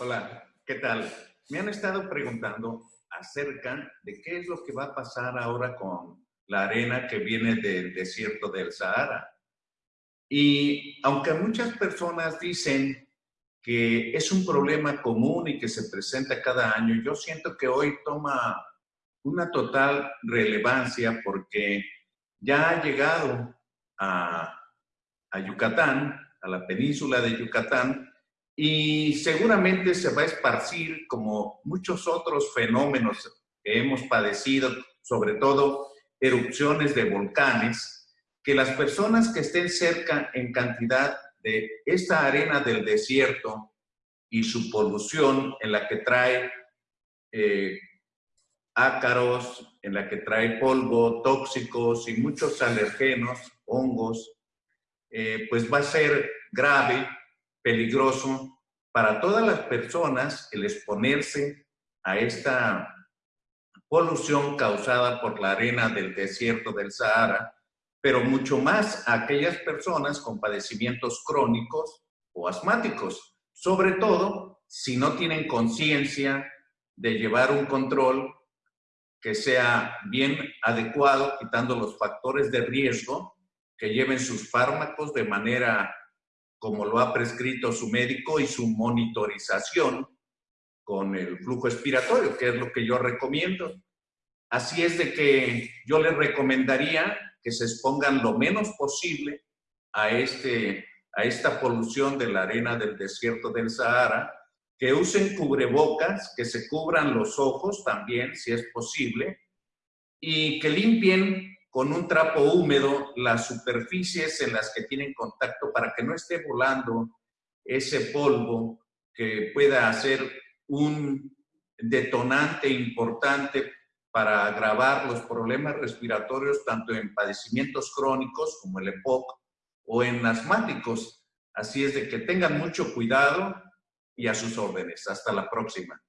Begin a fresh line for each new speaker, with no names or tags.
Hola, ¿qué tal? Me han estado preguntando acerca de qué es lo que va a pasar ahora con la arena que viene del desierto del Sahara. Y aunque muchas personas dicen que es un problema común y que se presenta cada año, yo siento que hoy toma una total relevancia porque ya ha llegado a, Yucatán, a la península de Yucatán, y seguramente se va a esparcir como muchos otros fenómenos que hemos padecido, sobre todo erupciones de volcanes, que las personas que estén cerca en cantidad de esta arena del desierto y su polución en la que trae eh, ácaros, en la que trae polvo, tóxicos y muchos alergenos, hongos, eh, pues va a ser grave peligroso para todas las personas el exponerse a esta polución causada por la arena del desierto del Sahara, pero mucho más a aquellas personas con padecimientos crónicos o asmáticos, sobre todo si no tienen conciencia de llevar un control que sea bien adecuado, quitando los factores de riesgo, que lleven sus fármacos de manera como lo ha prescrito su médico y su monitorización con el flujo expiratorio, que es lo que yo recomiendo. Así es de que yo les recomendaría que se expongan lo menos posible a, este, a esta polución de la arena del desierto del Sahara, que usen cubrebocas, que se cubran los ojos también, si es posible, y que limpien con un trapo húmedo las superficies en las que tienen contacto para que no esté volando ese polvo que pueda ser un detonante importante para agravar los problemas respiratorios tanto en padecimientos crónicos como el EPOC o en asmáticos. Así es de que tengan mucho cuidado y a sus órdenes. Hasta la próxima.